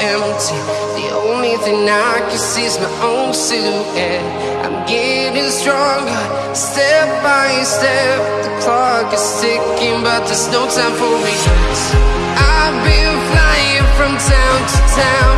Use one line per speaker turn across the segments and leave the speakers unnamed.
empty. The only thing I can see is my own silhouette. I'm getting stronger, step by step. The clock is ticking, but there's no time for regrets. I've been flying from town to town,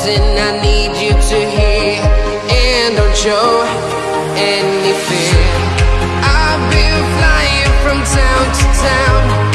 listen, I need you to hear, and don't show any fear. I've been flying from town to town,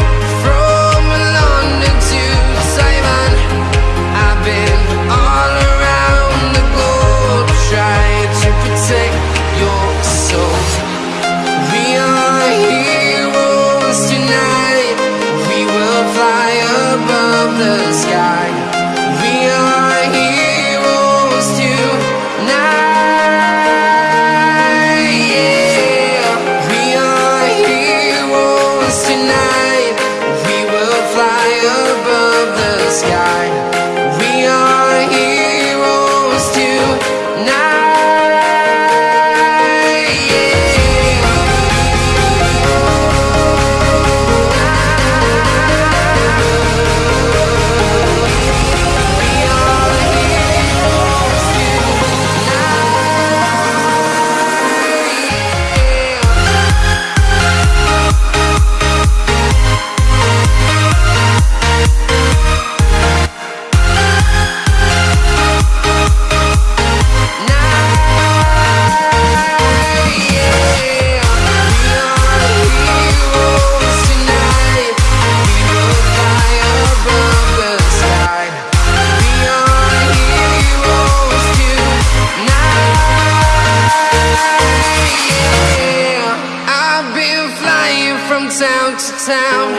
town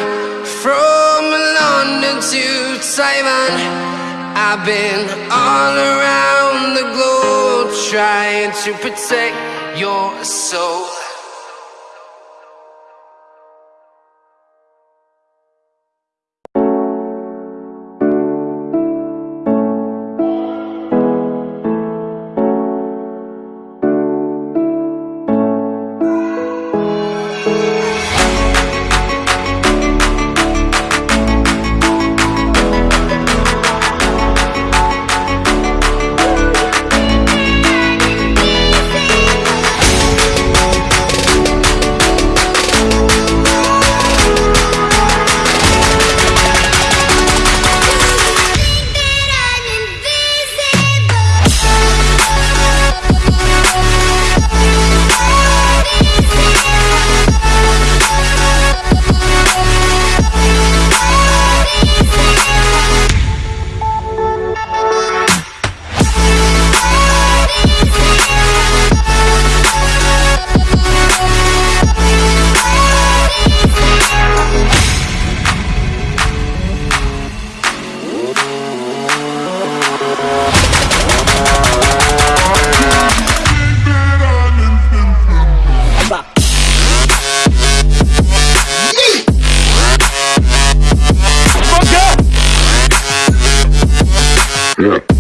from London to Taiwan, I've been all around the globe trying to protect your soul. Yeah.